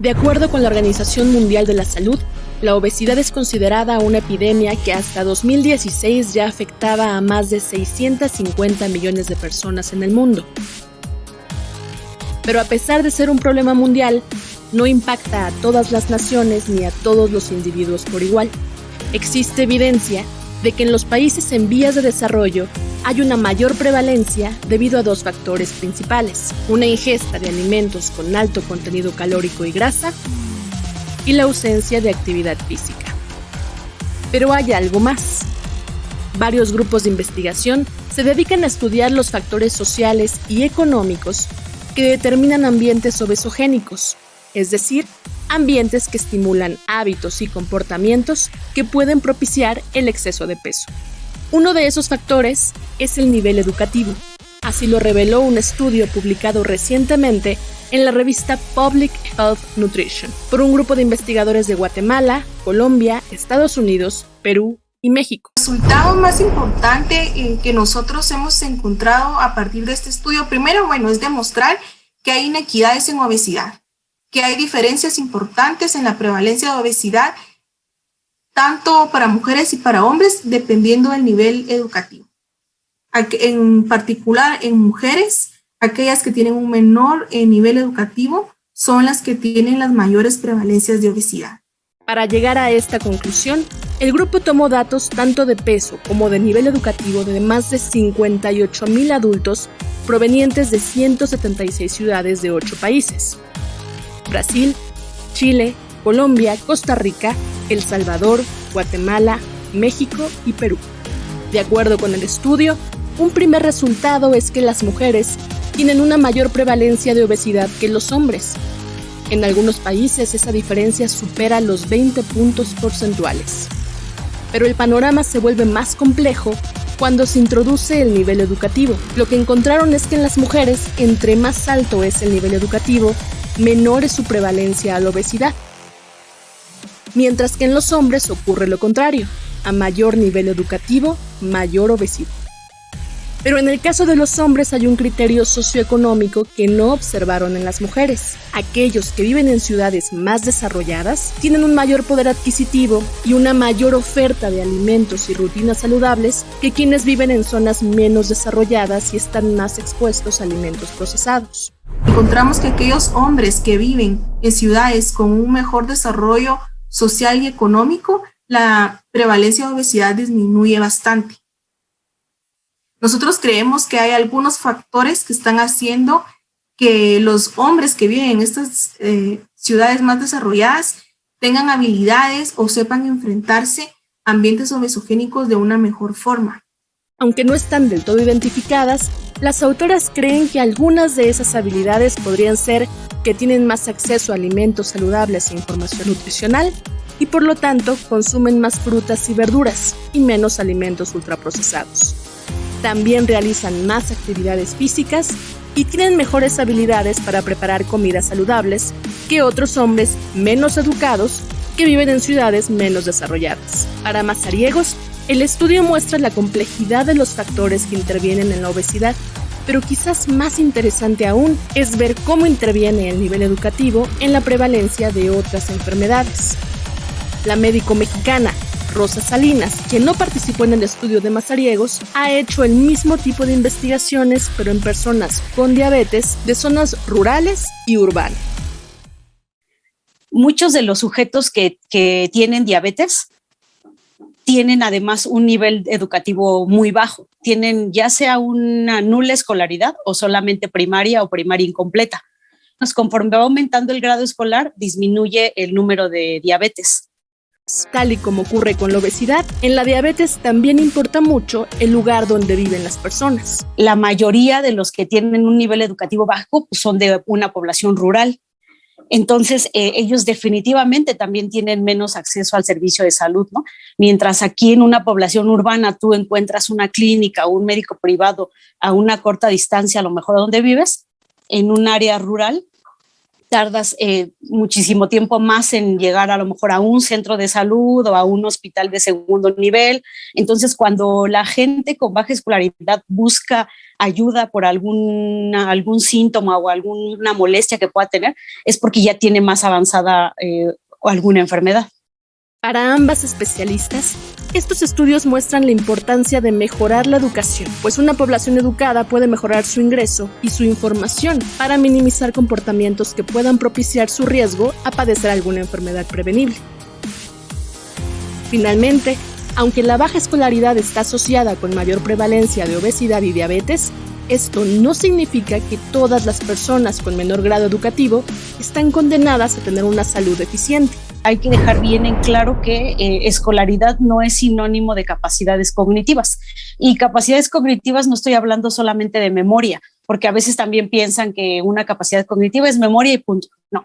De acuerdo con la Organización Mundial de la Salud, la obesidad es considerada una epidemia que hasta 2016 ya afectaba a más de 650 millones de personas en el mundo. Pero a pesar de ser un problema mundial, no impacta a todas las naciones ni a todos los individuos por igual. Existe evidencia de que en los países en vías de desarrollo hay una mayor prevalencia debido a dos factores principales, una ingesta de alimentos con alto contenido calórico y grasa y la ausencia de actividad física. Pero hay algo más. Varios grupos de investigación se dedican a estudiar los factores sociales y económicos que determinan ambientes obesogénicos, es decir, ambientes que estimulan hábitos y comportamientos que pueden propiciar el exceso de peso. Uno de esos factores es el nivel educativo. Así lo reveló un estudio publicado recientemente en la revista Public Health Nutrition por un grupo de investigadores de Guatemala, Colombia, Estados Unidos, Perú y México. El resultado más importante eh, que nosotros hemos encontrado a partir de este estudio, primero, bueno, es demostrar que hay inequidades en obesidad, que hay diferencias importantes en la prevalencia de obesidad, tanto para mujeres y para hombres, dependiendo del nivel educativo. En particular, en mujeres, aquellas que tienen un menor eh, nivel educativo son las que tienen las mayores prevalencias de obesidad. Para llegar a esta conclusión, el grupo tomó datos tanto de peso como de nivel educativo de más de 58 mil adultos provenientes de 176 ciudades de 8 países. Brasil, Chile, Colombia, Costa Rica, El Salvador, Guatemala, México y Perú. De acuerdo con el estudio, un primer resultado es que las mujeres tienen una mayor prevalencia de obesidad que los hombres. En algunos países esa diferencia supera los 20 puntos porcentuales. Pero el panorama se vuelve más complejo cuando se introduce el nivel educativo. Lo que encontraron es que en las mujeres, entre más alto es el nivel educativo, menor es su prevalencia a la obesidad. Mientras que en los hombres ocurre lo contrario. A mayor nivel educativo, mayor obesidad. Pero en el caso de los hombres hay un criterio socioeconómico que no observaron en las mujeres. Aquellos que viven en ciudades más desarrolladas tienen un mayor poder adquisitivo y una mayor oferta de alimentos y rutinas saludables que quienes viven en zonas menos desarrolladas y están más expuestos a alimentos procesados. Encontramos que aquellos hombres que viven en ciudades con un mejor desarrollo social y económico, la prevalencia de obesidad disminuye bastante. Nosotros creemos que hay algunos factores que están haciendo que los hombres que viven en estas eh, ciudades más desarrolladas tengan habilidades o sepan enfrentarse a ambientes obesogénicos de una mejor forma. Aunque no están del todo identificadas, las autoras creen que algunas de esas habilidades podrían ser que tienen más acceso a alimentos saludables e información nutricional y por lo tanto consumen más frutas y verduras y menos alimentos ultraprocesados también realizan más actividades físicas y tienen mejores habilidades para preparar comidas saludables que otros hombres menos educados que viven en ciudades menos desarrolladas. Para mazariegos, el estudio muestra la complejidad de los factores que intervienen en la obesidad, pero quizás más interesante aún es ver cómo interviene el nivel educativo en la prevalencia de otras enfermedades. La médico mexicana Rosa Salinas, quien no participó en el estudio de mazariegos, ha hecho el mismo tipo de investigaciones, pero en personas con diabetes de zonas rurales y urbanas. Muchos de los sujetos que, tienen diabetes tienen además un nivel educativo muy bajo. Tienen ya sea una nula escolaridad o solamente primaria o primaria incompleta. Conforme va aumentando el grado escolar, disminuye el número de diabetes. Tal y como ocurre con la obesidad, en la diabetes también importa mucho el lugar donde viven las personas. La mayoría de los que tienen un nivel educativo bajo pues, son de una población rural. Entonces, eh, ellos definitivamente también tienen menos acceso al servicio de salud, ¿no? Mientras aquí en una población urbana tú encuentras una clínica o un médico privado a una corta distancia, a lo mejor donde vives, en un área rural tardas eh, muchísimo tiempo más en llegar a lo mejor a un centro de salud o a un hospital de segundo nivel. Entonces, cuando la gente con baja escolaridad busca ayuda por algún, algún síntoma o alguna molestia que pueda tener, es porque ya tiene más avanzada eh, alguna enfermedad. Para ambas especialistas, estos estudios muestran la importancia de mejorar la educación, pues una población educada puede mejorar su ingreso y su información para minimizar comportamientos que puedan propiciar su riesgo a padecer alguna enfermedad prevenible. Finalmente, aunque la baja escolaridad está asociada con mayor prevalencia de obesidad y diabetes, esto no significa que todas las personas con menor grado educativo están condenadas a tener una salud deficiente hay que dejar bien en claro que eh, escolaridad no es sinónimo de capacidades cognitivas. Y capacidades cognitivas no estoy hablando solamente de memoria, porque a veces también piensan que una capacidad cognitiva es memoria y punto. No.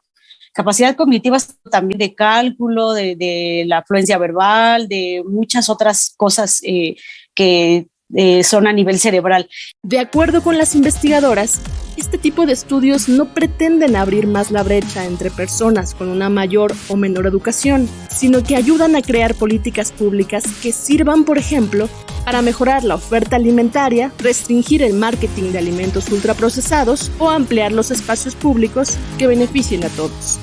Capacidad cognitiva es también de cálculo, de, la afluencia verbal, de muchas otras cosas eh, que eh, son a nivel cerebral. De acuerdo con las investigadoras, este tipo de estudios no pretenden abrir más la brecha entre personas con una mayor o menor educación, sino que ayudan a crear políticas públicas que sirvan, por ejemplo, para mejorar la oferta alimentaria, restringir el marketing de alimentos ultraprocesados o ampliar los espacios públicos que beneficien a todos.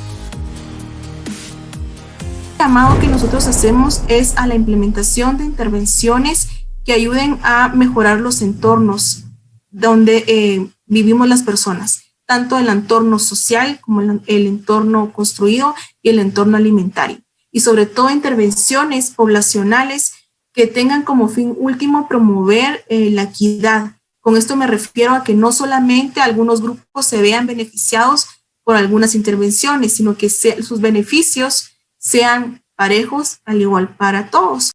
El llamado que nosotros hacemos es a la implementación de intervenciones que ayuden a mejorar los entornos donde eh, vivimos las personas, tanto el entorno social como el, entorno construido y el entorno alimentario. Y sobre todo intervenciones poblacionales que tengan como fin último promover eh, la equidad. Con esto me refiero a que no solamente algunos grupos se vean beneficiados por algunas intervenciones, sino que sus beneficios sean parejos al igual para todos.